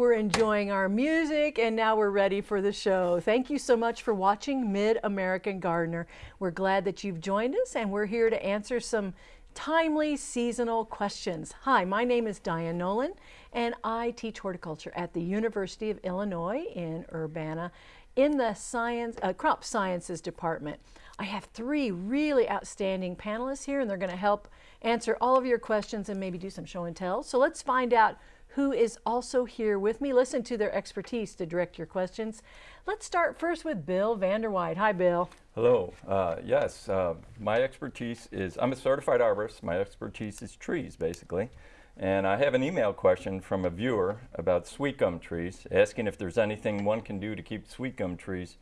We're enjoying our music and now we're ready for the show. Thank you so much for watching Mid-American Gardener. We're glad that you've joined us and we're here to answer some timely seasonal questions. Hi, my name is Diane Nolan and I teach horticulture at the University of Illinois in Urbana in the science, uh, crop sciences department. I have three really outstanding panelists here and they're going to help answer all of your questions and maybe do some show and tell. So let's find out who is also here with me. Listen to their expertise to direct your questions. Let's start first with Bill Vanderwyde. Hi, Bill. Hello. Uh, yes, uh, my expertise is, I'm a certified arborist. My expertise is trees, basically. And I have an email question from a viewer about sweet gum trees, asking if there's anything one can do to keep sweet gum trees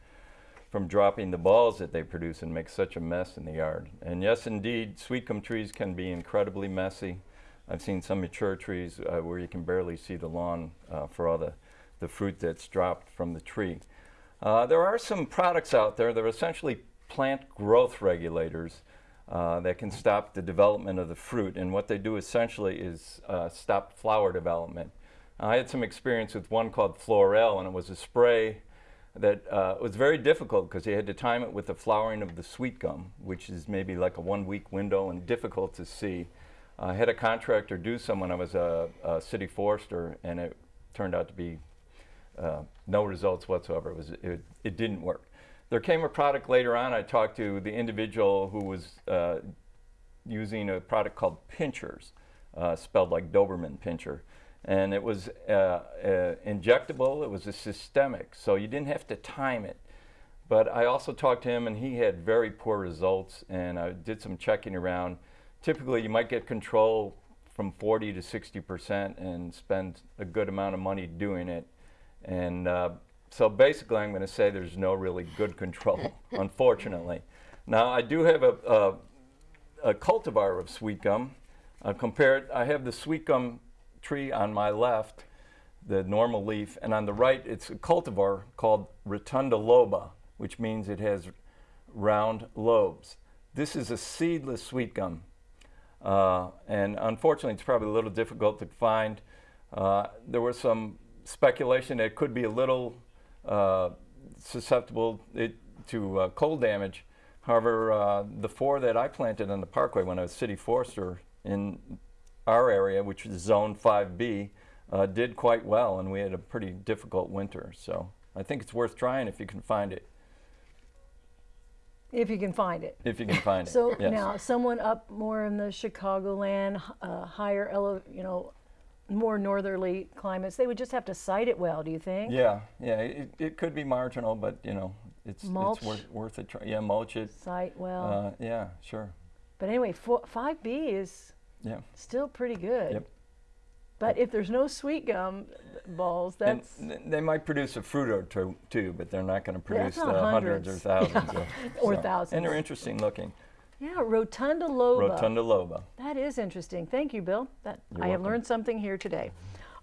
from dropping the balls that they produce and make such a mess in the yard. And yes, indeed, sweet gum trees can be incredibly messy. I've seen some mature trees uh, where you can barely see the lawn uh, for all the, the fruit that's dropped from the tree. Uh, there are some products out there that are essentially plant growth regulators uh, that can stop the development of the fruit. And what they do essentially is uh, stop flower development. I had some experience with one called Florel, and it was a spray that uh, was very difficult because you had to time it with the flowering of the sweet gum, which is maybe like a one week window and difficult to see. I had a contractor do some when I was a, a city forester, and it turned out to be uh, no results whatsoever. It, was, it, it, didn't work. There came a product later on. I talked to the individual who was uh, using a product called Pinchers, uh, spelled like Doberman Pinscher. And it was uh, uh, injectable, it was a systemic, so you didn't have to time it. But I also talked to him and he had very poor results and I did some checking around typically you might get control from 40 to 60 percent and spend a good amount of money doing it. And uh, so basically I'm going to say there's no really good control, unfortunately. Now I do have a, a, a cultivar of sweet gum. Uh, compared, I have the sweet gum tree on my left, the normal leaf, and on the right it's a cultivar called Rotundiloba, which means it has round lobes. This is a seedless sweet gum. Uh, and unfortunately, it's probably a little difficult to find. Uh, there was some speculation that it could be a little uh, susceptible it, to uh, cold damage. However, uh, the four that I planted on the parkway when I was city forester in our area, which is zone 5B, uh, did quite well, and we had a pretty difficult winter. So I think it's worth trying if you can find it. If you can find it. If you can find it. So yes. now, someone up more in the Chicagoland, uh, higher, you know, more northerly climates, they would just have to site it well. Do you think? Yeah, yeah. It, it could be marginal, but you know, it's mulch. it's worth worth it. Yeah, mulch it. Site well. Uh, yeah, sure. But anyway, five B is yeah still pretty good. Yep. But if there's no sweet gum balls, that's... And they might produce a fruit or two, too but they're not going to produce yeah, the hundreds. hundreds. or thousands. of, or so. thousands. And they're interesting looking. Yeah, Rotundiloba. Rotunda loba. That is interesting. Thank you, Bill. That You're I welcome. have learned something here today.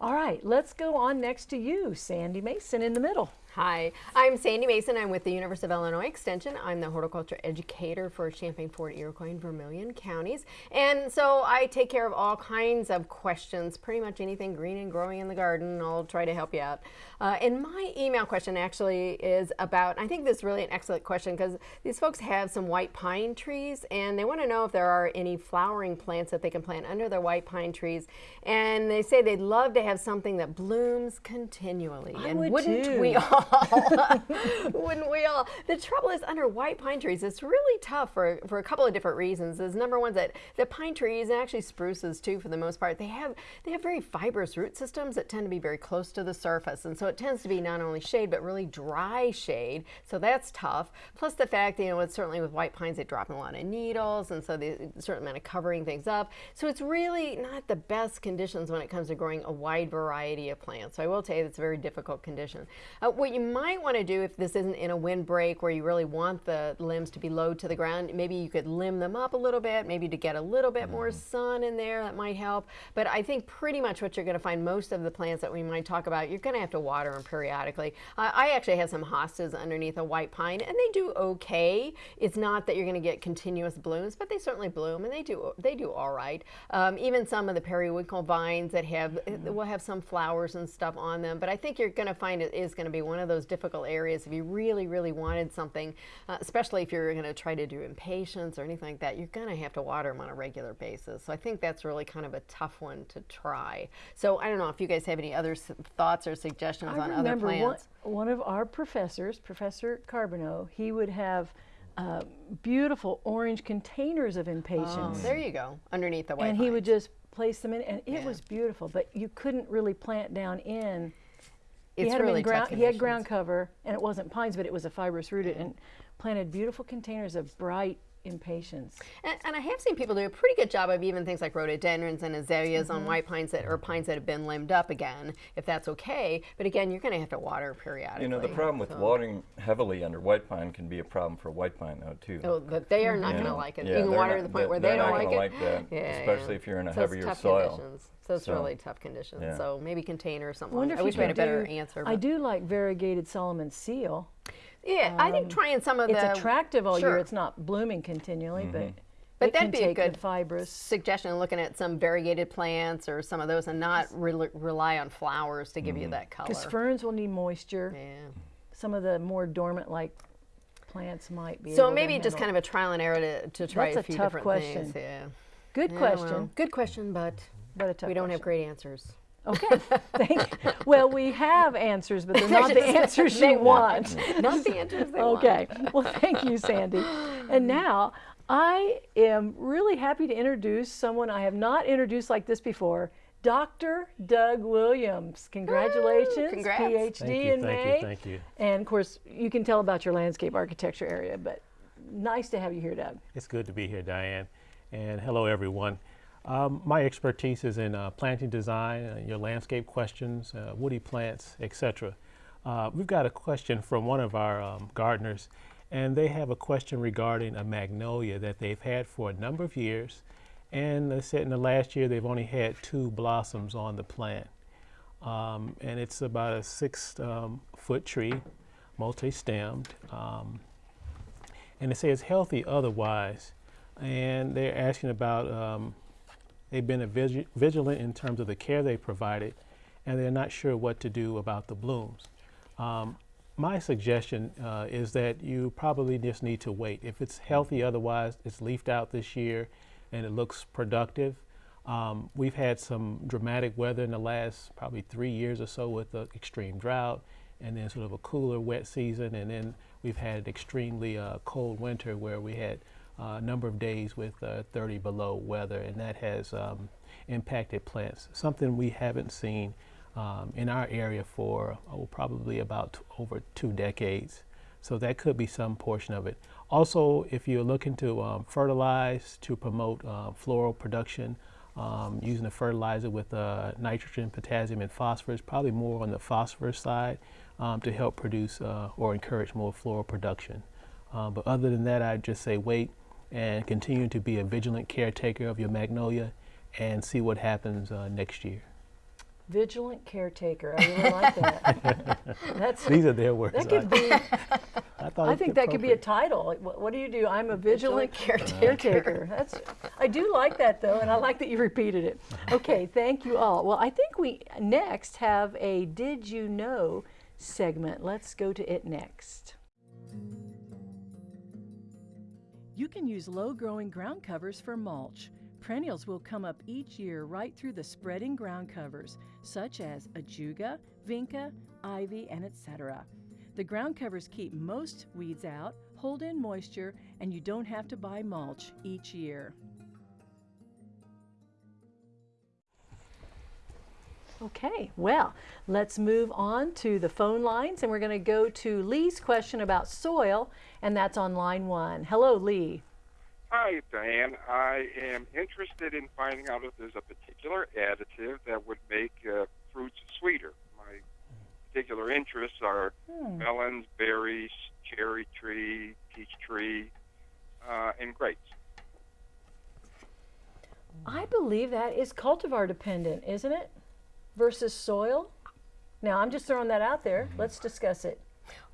All right, let's go on next to you, Sandy Mason in the middle. Hi, I'm Sandy Mason. I'm with the University of Illinois Extension. I'm the horticulture educator for Champaign, Ford Iroquois, and Vermilion counties. And so I take care of all kinds of questions, pretty much anything green and growing in the garden. I'll try to help you out. Uh, and my email question actually is about, I think this is really an excellent question because these folks have some white pine trees and they want to know if there are any flowering plants that they can plant under their white pine trees. And they say they'd love to have something that blooms continually. I and would wouldn't too. we all? Wouldn't we all? The trouble is under white pine trees, it's really tough for, for a couple of different reasons. Is number one that the pine trees and actually spruces too for the most part, they have they have very fibrous root systems that tend to be very close to the surface. And so it tends to be not only shade but really dry shade. So that's tough. Plus the fact, you know, it's certainly with white pines they drop a lot of needles and so the certain amount of covering things up. So it's really not the best conditions when it comes to growing a wide variety of plants. So I will tell you it's a very difficult condition. Uh, what you might want to do if this isn't in a windbreak where you really want the limbs to be low to the ground, maybe you could limb them up a little bit, maybe to get a little bit more Mm-hmm. sun in there, that might help. But I think pretty much what you're going to find most of the plants that we might talk about, you're going to have to water them periodically. Uh, I actually have some hostas underneath a white pine and they do okay. It's not that you're going to get continuous blooms, but they certainly bloom and they do they do all right. Um, even some of the periwinkle vines that have will have some flowers and stuff on them, but I think you're going to find it is going to be one of those difficult areas if you really really wanted something, uh, especially if you're going to try to do impatiens or anything like that. You're going to have to water them on a regular basis. So I think that's really kind of a tough one to try. So I don't know if you guys have any other s- thoughts or suggestions I on other remember one, plants. one of our professors, Professor Carbonneau, he would have uh, beautiful orange containers of Oh, impatiens. there you go, underneath the white and he would just place them in, and it Yeah. was beautiful. But you couldn't really plant down in. He It's had 'em really ground. He had ground cover, and it wasn't pines, but it was a fibrous rooted, and planted beautiful containers of bright impatiens. And, and I have seen people do a pretty good job of even things like rhododendrons and azaleas Mm-hmm. on white pines that or pines that have been limbed up again, if that's okay. But again, you're going to have to water periodically. You know, the problem with so- watering heavily under white pine can be a problem for white pine, though, too. Oh, but they are not You going to like it. Yeah, you can water not- to the point where they're they not don't like gonna it. like that, Yeah, especially yeah. if you're in a So it's heavier tough soil. Conditions. So it's So, really tough conditions. yeah. So maybe container or something. wonder I if wish you we had a better do- answer. I do like variegated Solomon seal. Yeah, I think um, trying some of It's the attractive all year. It's not blooming continually, mm-hmm. but But it that'd be a good fibrous. suggestion looking at some variegated plants or some of those and not re- rely on flowers to give you mm-hmm. that color. Because ferns will need moisture. yeah. Some of the more dormant like plants might be. So able maybe to just kind of a trial and error to, to try That's a a few tough different question. things. Yeah. good Yeah, question, well, good question, but but a tough. we don't have great answers. Okay, thank you. Well, we have answers, but they're not the answers they you want. Not the answers they want. Okay. Well, thank you, Sandy. And now I am really happy to introduce someone I have not introduced like this before. Dr. Doug Williams. Congratulations. congrats. PhD Thank you, in thank May. you, thank you. And of course, you can tell about your landscape architecture area, but nice to have you here, Doug. It's good to be here, Diane. And hello, everyone. Um, my expertise is in uh, planting design, uh, your landscape questions, uh, woody plants, etc. Uh, we've got a question from one of our um, gardeners, and they have a question regarding a magnolia that they've had for a number of years. And they said in the last year they've only had two blossoms on the plant. Um, and it's about a six um, foot tree, multi stemmed. Um, and they say it's healthy otherwise. And they're asking about, um, they've been vigilant in terms of the care they provided, and they're not sure what to do about the blooms. Um, my suggestion uh, is that you probably just need to wait. If it's healthy otherwise, it's leafed out this year and it looks productive. Um, we've had some dramatic weather in the last probably three years or so with the extreme drought and then sort of a cooler, wet season. And then we've had an extremely uh, cold winter where we had a number of days with uh, 30 below weather, and that has um, impacted plants. Something we haven't seen um, in our area for oh, probably about over two decades. So that could be some portion of it. Also, if you're looking to um, fertilize to promote uh, floral production, um, using a fertilizer with uh, nitrogen, potassium, and phosphorus, probably more on the phosphorus side um, to help produce uh, or encourage more floral production. Um, but other than that, I'd just say wait and continue to be a vigilant caretaker of your magnolia and see what happens uh, next year. Vigilant caretaker. I really like that. That's These are their words. that could be. I, thought I think that could be a title. Like, What, what do you do? I'm a vigilant, Vigilant caretaker. That's. I do like that though, and I like that you repeated it. Okay, thank you all. Well, I think we next have a "Did you know" segment. Let's go to it next. You can use low-growing ground covers for mulch. Perennials will come up each year right through the spreading ground covers, such as ajuga, vinca, ivy, and etc. The ground covers keep most weeds out, hold in moisture, and you don't have to buy mulch each year. Okay, well, let's move on to the phone lines, and we're going to go to Lee's question about soil, and that's on line one. Hello, Lee. Hi, Diane. I am interested in finding out if there's a particular additive that would make uh, fruits sweeter. My particular interests are melons, berries, cherry tree, peach tree, uh, and grapes. I believe that is cultivar dependent, isn't it? Versus soil. Now, I'm just throwing that out there. Let's discuss it.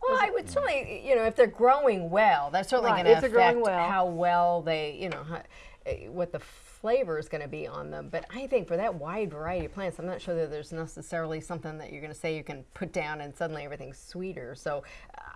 Well, I would certainly, you know, if they're growing well, that's certainly Right, going to affect well. how well they, you know, how, eh, what the flavor is going to be on them. But I think for that wide variety of plants, I'm not sure that there's necessarily something that you're going to say you can put down and suddenly everything's sweeter. So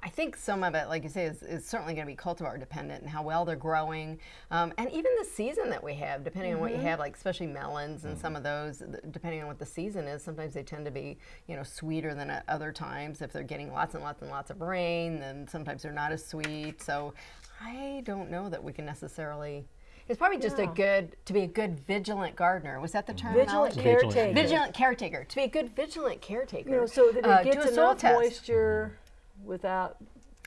I think some of it, like you say, is, is certainly going to be cultivar dependent and how well they're growing, um, and even the season that we have, depending on what you have, like especially melons and some of those, depending on what the season is, sometimes they tend to be, you know, sweeter than at other times. If they're getting lots and lots and lots of rain, then sometimes they're not as sweet. So I don't know that we can necessarily. It's probably just a good to be a good vigilant gardener. Was that the term? Vigilant Vigilant. caretaker. Vigilant caretaker. To be a good vigilant caretaker. You know, so that it uh, gets a soil enough test. moisture without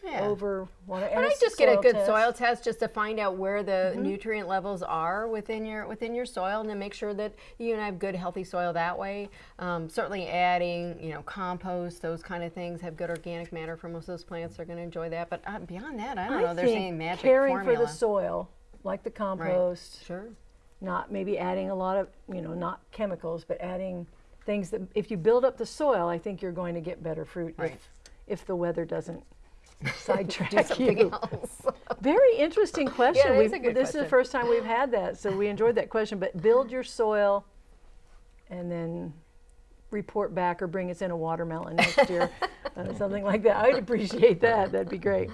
Yeah. over water. But and I a just get a good test. soil test just to find out where the nutrient levels are within your within your soil, and then make sure that you and I have good healthy soil that way. Um, certainly, adding you know compost, those kind of things have good organic matter for most of those plants. They're going to enjoy that. But uh, beyond that, I don't I know. There's any magic caring formula. for the soil, like the compost, Sure. not maybe adding a lot of, you know, not chemicals, but adding things that if you build up the soil, I think you're going to get better fruit Right. if, if the weather doesn't sidetrack Do something you. else. Very interesting question. it is We've- a good this is the first time we've had that, so we enjoyed that question. But build your soil and then report back or bring us in a watermelon next year, uh, something like that. I'd appreciate that. That'd be great.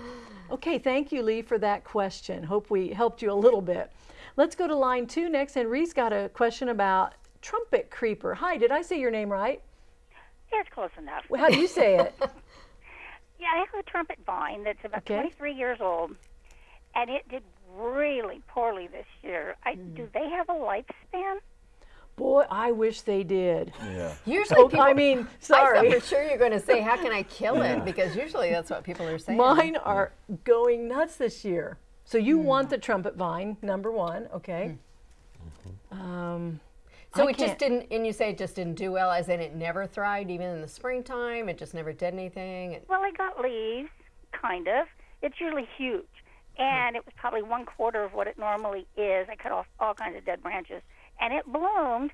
Okay, thank you, Lee, for that question. Hope we helped you a little bit. Let's go to line two next. And Ree's got a question about trumpet creeper. Hi, did I say your name right? It's close enough. Well, How do you say it? Yeah, I have a trumpet vine that's about Okay. 23 years old, and it did really poorly this year. I, Hmm. Do they have a lifespan? Boy, I wish they did. Yeah. Usually, people. I mean, sorry. thought for sure you're going to say, "How can I kill it?" Because usually that's what people are saying. Mine are going nuts this year. So you hmm. want the trumpet vine, number one, okay? Hmm. Mm-hmm. Um, So I it just can't- didn't, and you say it just didn't do well, as in it never thrived, even in the springtime. It just never did anything. Well, it got leaves, kind of. It's usually huge, hmm. and it was probably one quarter of what it normally is. I cut off all kinds of dead branches, and it bloomed,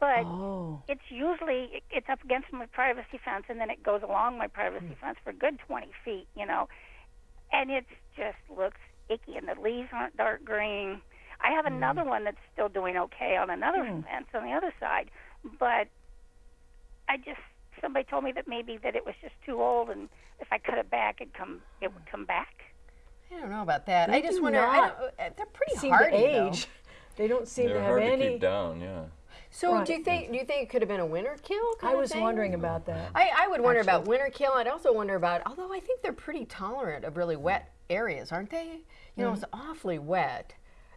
but oh, it's usually it's up against my privacy fence, and then it goes along my privacy fence for a good 20 feet, you know, and it just looks icky, and the leaves aren't dark green. I have Hmm. another one that's still doing okay on another fence on the other side, but I just somebody told me that maybe that it was just too old, and if I cut it back, it come it would come back. I don't know about that. They I just wonder. I don't, uh, they're pretty seem hardy, to though. Age. They don't seem They're to have hard any. to keep down, yeah. So Right. do you think? Do you think it could have been a winter kill? Kind I of was thing? wondering about that. I, I would wonder about winter kill. I'd also wonder about, although I think they're pretty tolerant of really wet areas, aren't they? You know, mm-hmm. it's awfully wet.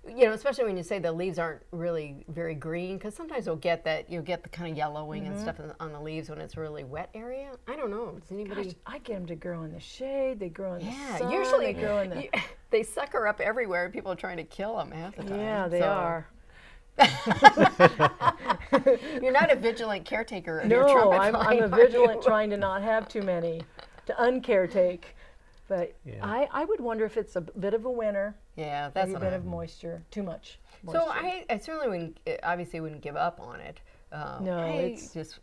You know, especially when you say the leaves aren't really very green, because sometimes you'll get that, you'll get the kind of yellowing and mm-hmm. stuff on- on the leaves when it's a really wet area. I don't know. Does anybody? Gosh, I get them to grow in the shade. They grow in the yeah, usually they grow in the. you- they sucker up everywhere, and people are trying to kill them half the time. Yeah, they So are. You're not a vigilant caretaker No, I'm, I'm a vigilant trying to not have too many, to uncaretake. But Yeah. I, I would wonder if it's a bit of a winter, Yeah, that's maybe a bit of moisture, too much. Moisture. So I, I certainly wouldn't, uh, obviously wouldn't give up on it. Um, No, I it's- just.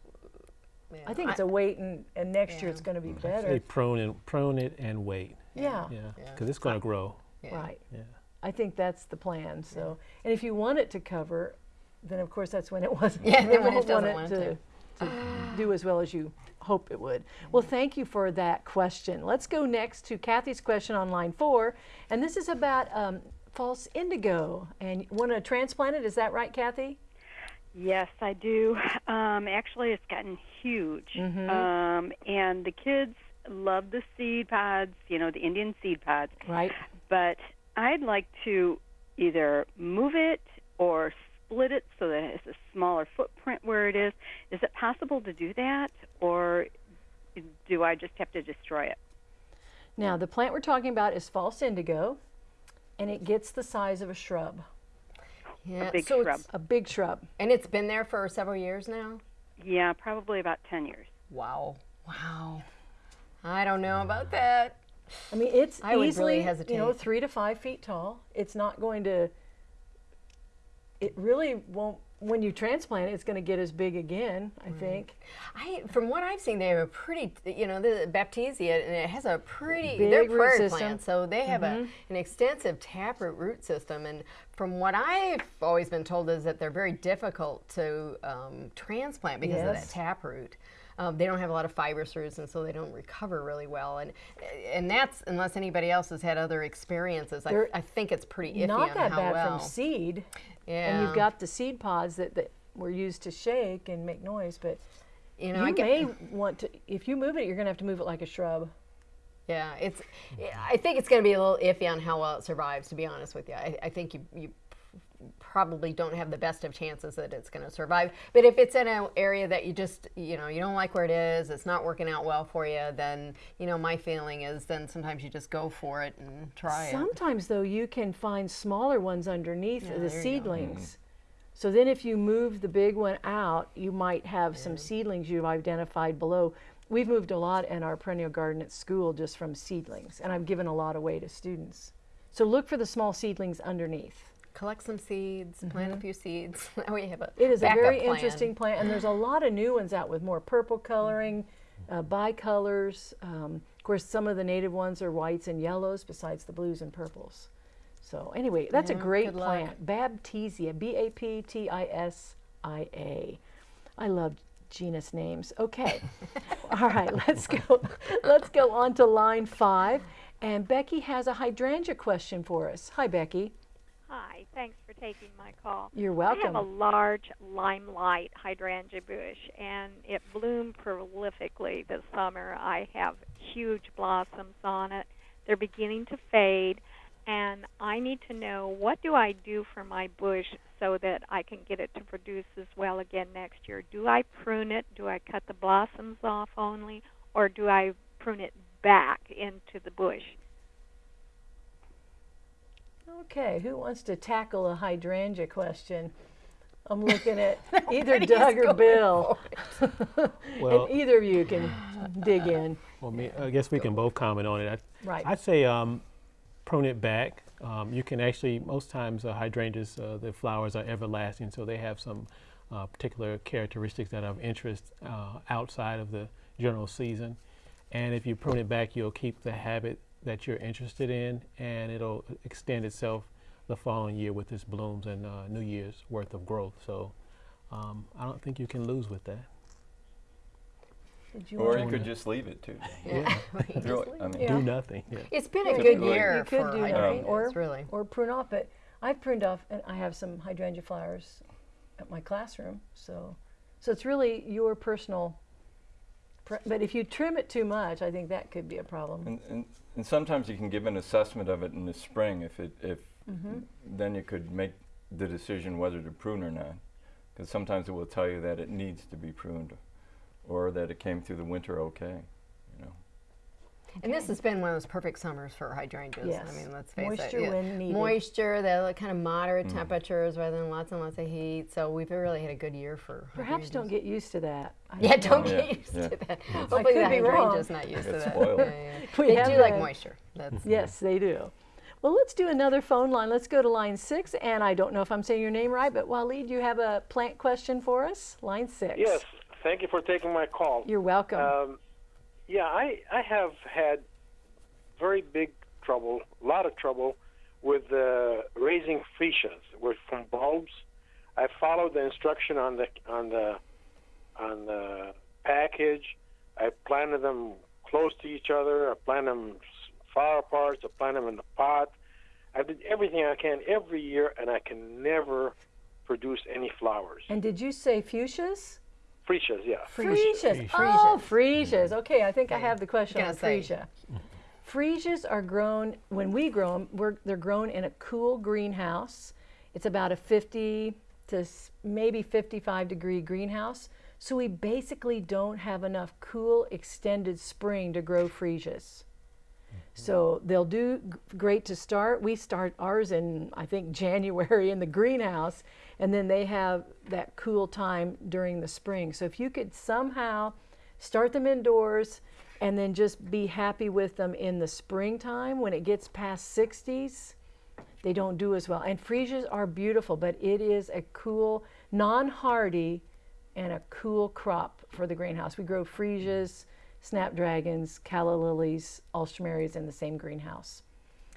yeah, I think it's a wait and, and next year it's going to be Say better. prune and prune it and wait. Yeah, Yeah, because it's going to grow. yeah. right. Yeah. I think that's the plan. So, and if you want it to cover, then of course that's when it wasn't. Yeah, then when it won't want doesn't want to, to do as well as you hope it would. Well, thank you for that question. Let's go next to Kathy's question on line four, and this is about um, false indigo. And you want to transplant it? Is that right, Kathy? Yes, I do. Um, actually, it's gotten huge, um, and the kids love the seed pods. You know, the Indian seed pods. Right. But I'd like to either move it or split it so that it's a smaller footprint where it is. Is it possible to do that, or do I just have to destroy it? Now, the plant we're talking about is false indigo, and it gets the size of a shrub, Yeah, big so shrub. It's, a big shrub. and it's been there for several years now. Yeah, probably about ten years. Wow. Wow. I don't know about that. I mean, it's I would really easily, you know, three to five feet tall. It's not going to, it really won't, when you transplant it, it's going to get as big again, I think. I, from what I've seen, they have a pretty, you know, the Baptisia, and it has a pretty, Big they're root prairie system. plants, so they have a, an extensive taproot root system. And from what I've always been told is that they're very difficult to um, transplant because of that taproot. Um, they don't have a lot of fibrous roots, and so they don't recover really well. And and that's unless anybody else has had other experiences. I, I think it's pretty iffy Not on that how bad well. from seed. Yeah. And you've got the seed pods that, that were used to shake and make noise, but you know, I you get, may want to, if you move it, you're going to have to move it like a shrub. Yeah, it's. I think it's going to be a little iffy on how well it survives. To be honest with you, I, I think you you probably don't have the best of chances that it's going to survive. But if it's in an area that you just you know you don't like where it is, it's not working out well for you, then you know my feeling is then sometimes you just go for it and try it. Sometimes, though, you can find smaller ones underneath Yeah, the there you go. seedlings. Mm-hmm. So then, if you move the big one out, you might have some seedlings you've identified below. We've moved a lot in our perennial garden at school just from seedlings, and I've given a lot away to students. So look for the small seedlings underneath. Collect some seeds, plant a few seeds. Way have a Mm-hmm. It is a very plan. interesting plant, and there's a lot of new ones out with more purple coloring, uh, bicolors. Um, of course, some of the native ones are whites and yellows, besides the blues and purples. So anyway, that's a great plant, Baptisia, B-A-P-T-I-S-I-A. I love genus names. Okay, all right, let's go. Let's go on to line five, and Becky has a hydrangea question for us. Hi, Becky. Hi, thanks for taking my call. You're welcome. I have a large limelight hydrangea bush, and it bloomed prolifically this summer. I have huge blossoms on it. They're beginning to fade, and I need to know what do I do for my bush so that I can get it to produce as well again next year. Do I prune it? Do I cut the blossoms off only, or do I prune it back into the bush? Okay, who wants to tackle a hydrangea question? I'm looking at either Doug or Bill. Well- and either of you can dig in. Well, me, I guess we can both comment on it. I, Right. I'd say um, prune it back. Um, you can actually, most times, uh, hydrangeas, uh, the flowers are everlasting, so they have some uh, particular characteristics that are of interest uh, outside of the general season. And if you prune it back, you'll keep the habit that you're interested in, and it'll extend itself the following year with its blooms and uh, New Year's worth of growth. So um, I don't think you can lose with that. You Or you could just leave it too. Yeah. Throw it- I mean, Yeah. Do nothing. Yeah. It's been a good could- year you could for do nothing, hydrangeas, or really. or prune off. But I've pruned off, and I have some hydrangea flowers at my classroom. So, so it's really your personal. Pre- but if you trim it too much, I think that could be a problem. And, and, and sometimes you can give an assessment of it in the spring if it if Mm-hmm. then you could make the decision whether to prune or not because sometimes it will tell you that it needs to be pruned or that it came through the winter okay And this has been one of those perfect summers for hydrangeas. Yes. I mean, let's face Moisture it. yeah. when needed. Moisture, the kind of moderate Mm. temperatures rather than lots and lots of heat. So we've really had a good year for Perhaps don't get used to that. I Yeah, know. don't Yeah, get used yeah. to that. I Hopefully could the be hydrangea's not used to that. Yeah, yeah. They have do like moisture. That's Yes, they do. Well, let's do another phone line. Let's go to line six. And I don't know if I'm saying your name right, but Waleed, you have a plant question for us? Line six. Yes, thank you for taking my call. You're welcome. Um, yeah, I, I have had very big trouble, a lot of trouble with uh, raising freesias with from bulbs. I followed the instruction on the on the on the package. I planted them close to each other. I planted them far apart. I planted them in the pot. I did everything I can every year, and I can never produce any flowers. and did you say fuchsias? Freesias, yeah. Freesias. Oh, freesias. Okay, I think I have the question Gonna on say. freesia. Freesias are grown, when we grow them, we're, they're grown in a cool greenhouse. It's about a 50 to maybe 55 degree greenhouse. So we basically don't have enough cool extended spring to grow freesias. So they'll do great to start. We start ours in, I think, January in the greenhouse, and then they have that cool time during the spring. So if you could somehow start them indoors and then just be happy with them in the springtime when it gets past 60s they don't do as well and freesias are beautiful but it is a cool non-hardy and a cool crop for the greenhouse we grow freesias snapdragons calla lilies alstroemerias in the same greenhouse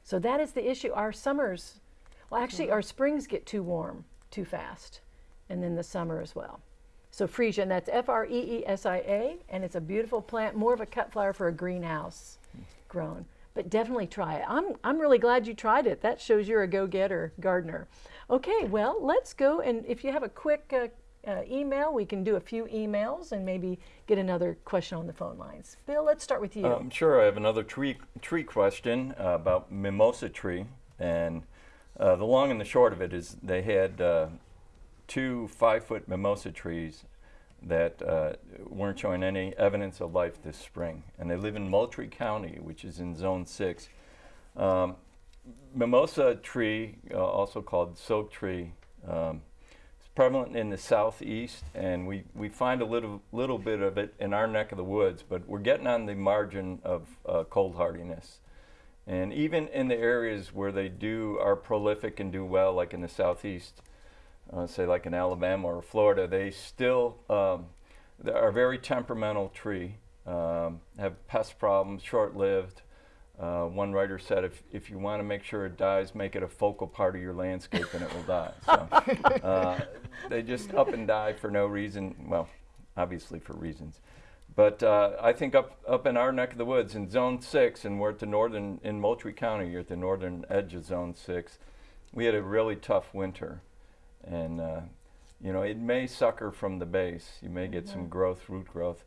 so that is the issue our summers well actually our springs get too warm too fast and then the summer as well so freesia, and that's F-R-E-E-S-I-A, and it's a beautiful plant, more of a cut flower for a greenhouse grown. But definitely try it. I'm, I'm really glad you tried it. That shows you're a go-getter gardener. Okay, well, let's go, and if you have a quick uh, uh, email, we can do a few emails and maybe get another question on the phone lines. Bill, let's start with you. Um, sure, I have another tree, tree question uh, about mimosa tree, and uh, the long and the short of it is they had uh, two five-foot mimosa trees that uh, weren't showing any evidence of life this spring. And they live in Moultrie County, which is in Zone 6. Um, mimosa tree, uh, also called silk tree, um, prevalent in the southeast, and we, we find a little, little bit of it in our neck of the woods, but we're getting on the margin of uh, cold hardiness. And even in the areas where they do are prolific and do well, like in the southeast, uh, say like in Alabama or Florida, they still um, they are a very temperamental tree, um, have pest problems, short-lived. Uh, one writer said, if, if you want to make sure it dies, make it a focal part of your landscape and it will die. So uh, they just up and die for no reason, well, obviously for reasons. But uh, I think up, up in our neck of the woods in zone six, and we're at the northern, in Moultrie County, you're at the northern edge of zone six, we had a really tough winter and uh, you know it may sucker from the base. You may get some growth, root growth.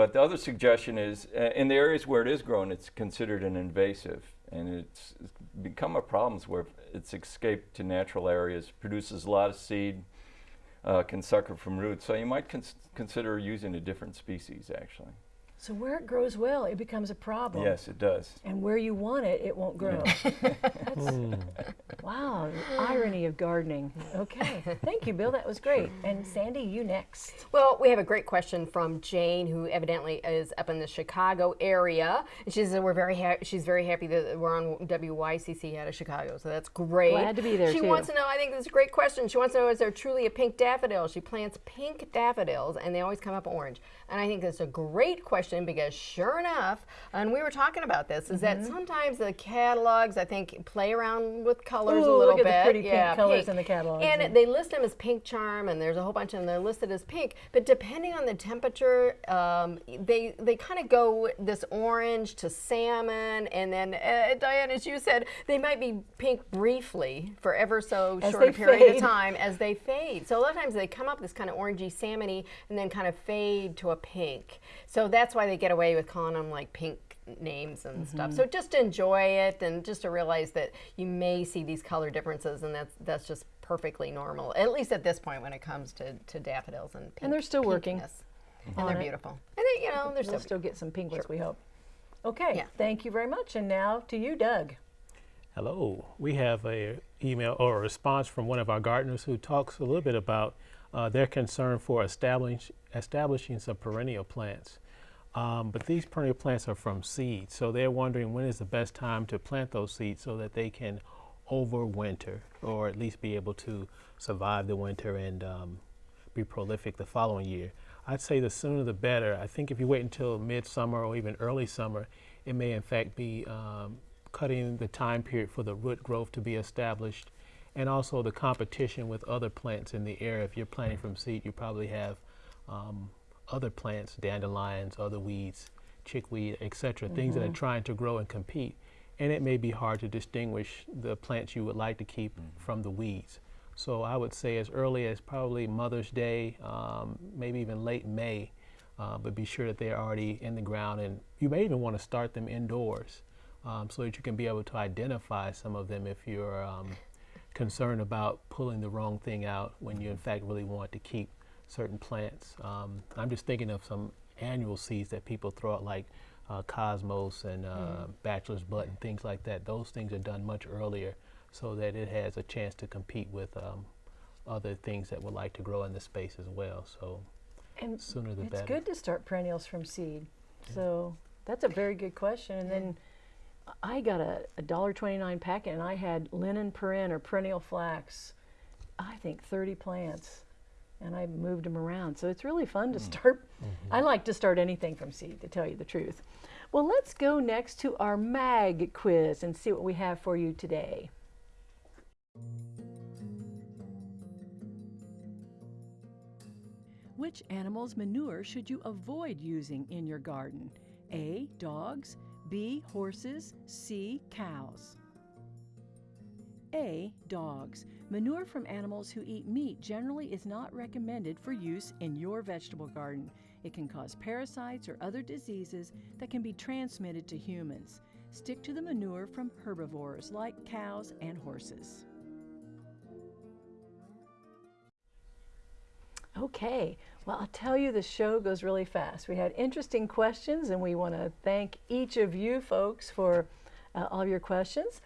But the other suggestion is, uh, in the areas where it is grown, it's considered an invasive, and it's, become a problem where it's escaped to natural areas, produces a lot of seed, uh, can sucker from roots. So you might cons consider using a different species, actually. So where it grows well, it becomes a problem. Yes, it does. And where you want it, it won't grow. Hmm. wow, irony of gardening. Okay, thank you, Bill. That was great. And Sandy, you next. Well, we have a great question from Jane, who evidently is up in the Chicago area. And she says we're very ha- she's very happy that we're on WYCC out of Chicago, so that's great. Glad to be there, She too. wants to know. I think this is a great question. She wants to know: Is there truly a pink daffodil? She plants pink daffodils, and they always come up orange. And I think that's a great question because, sure enough, and we were talking about this, is Mm-hmm. that sometimes the catalogs I think play around with colors a little look bit. at the pretty pink yeah, colors in the catalogs. And they list them as pink charm, and there's a whole bunch of them. They're listed as pink, but depending on the temperature, um, they they kind of go this orange to salmon, and then uh, Diane, as you said, they might be pink briefly for ever so As short a period fade. of time as they fade. So a lot of times they come up this kind of orangey salmony, and then kind of fade to a pink. So that's why they get away with calling them like pink names and stuff. So just to enjoy it and just to realize that you may see these color differences and that's that's just perfectly normal. At least at this point when it comes to, to daffodils and pink, And they're still working pinkiness. And they're it. beautiful. And they, you know, they're We'll still, still get some pink ones, we hope. Okay, Yeah. thank you very much. And now to you, Doug. Hello. We have a email or a response from one of our gardeners who talks a little bit about uh, their concern for establish, establishing some perennial plants. Um, but these perennial plants are from seed, so they're wondering when is the best time to plant those seeds so that they can overwinter or at least be able to survive the winter and um, be prolific the following year. I'd say the sooner the better. I think if you wait until midsummer or even early summer, it may in fact be um, cutting the time period for the root growth to be established and also the competition with other plants in the area. If you're planting from seed, you probably have um, other plants, dandelions, other weeds, chickweed, etc., things that are trying to grow and compete. And it may be hard to distinguish the plants you would like to keep from the weeds. So I would say as early as probably Mother's Day, um, maybe even late May, uh, but be sure that they're already in the ground. And you may even want to start them indoors um, so that you can be able to identify some of them if you're um, concerned about pulling the wrong thing out when you in fact really want to keep certain plants. Um, I'm just thinking of some annual seeds that people throw out like uh, Cosmos and uh, Bachelor's Button, things like that. Those things are done much earlier so that it has a chance to compete with um, other things that would like to grow in the space as well. So And sooner the it's better. good to start perennials from seed. So that's a very good question. And then I got a, a dollar twenty nine packet, and I had Linum perenne or perennial flax. I think thirty plants, and I moved them around. So it's really fun to mm. start. Mm-hmm. I like to start anything from seed, to tell you the truth. Well, let's go next to our mag quiz and see what we have for you today. Which animal's manure should you avoid using in your garden? A. Dogs. B. Horses. C. Cows. A. Dogs. Manure from animals who eat meat generally is not recommended for use in your vegetable garden. It can cause parasites or other diseases that can be transmitted to humans. Stick to the manure from herbivores like cows and horses. Okay, well, I'll tell you, the show goes really fast. We had interesting questions, and we want to thank each of you folks for uh, all your questions.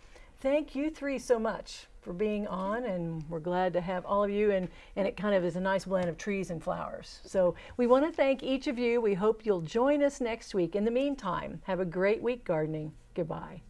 Thank you three so much for being on, and we're glad to have all of you. And, and it kind of is a nice blend of trees and flowers. So we want to thank each of you. We hope you'll join us next week. In the meantime, have a great week gardening. Goodbye.